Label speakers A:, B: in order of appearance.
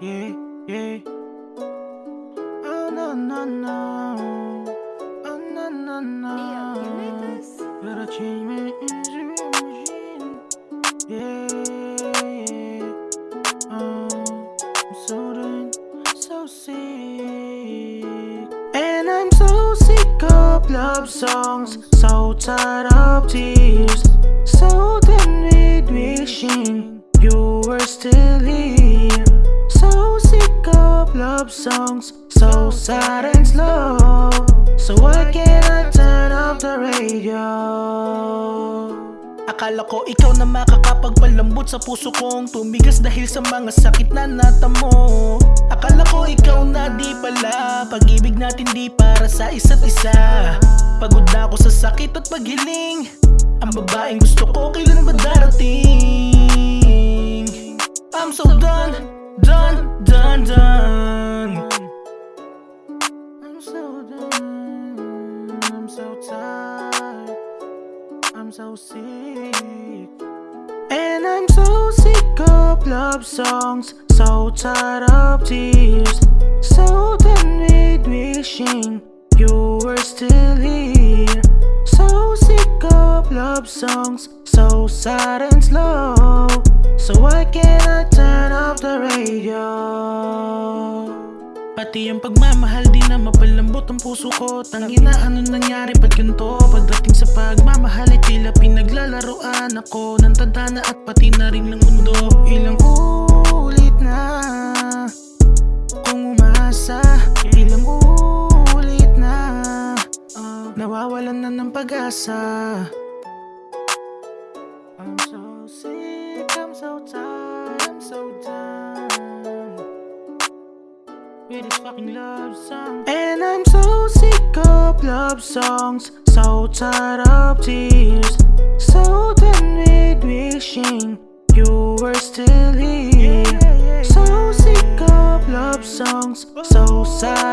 A: yeah, yeah. Oh no no no, oh no no no.
B: Neo, you made this?
A: Gotta change my machine. Yeah, yeah. Oh, I'm so done, so sick. And I'm so sick of love songs, so tired of tears, so done with wishing you were still here. Love songs, so sad and slow. So why can't I turn off the radio? Akala ko ikaw na makakapagpalambot sa puso kong tumigas dahil sa mga sakit na natamo Akala ko ikaw na di pala Pag-ibig natin di para sa isa't isa Pagod na ako sa sakit at paghiling Ang babaeng gusto ko kailan ba darating I'm so done, done, done, done so tired I'm so sick. And I'm so sick of love songs, so tired of tears, so done with wishing you were still here. So sick of love songs, so sad and slow. So why can't I turn off the radio? Pati ang pagmamahal di na mapalambot ang puso ko. Tangina ano nangyari? Ba't ganito? Pagdating sa pagmamahal ay tila pinaglalaroan ako. Ng tadhana at pati na rin ng mundo. Ilang ulit na Kung umasa. Ilang ulit na ah, Nawawalan na ng pag-asa. I'm so sick, I'm so tired, I'm so done And I'm so sick of love songs, so tired of tears, so done with wishing you were still here. So sick of love songs, so sad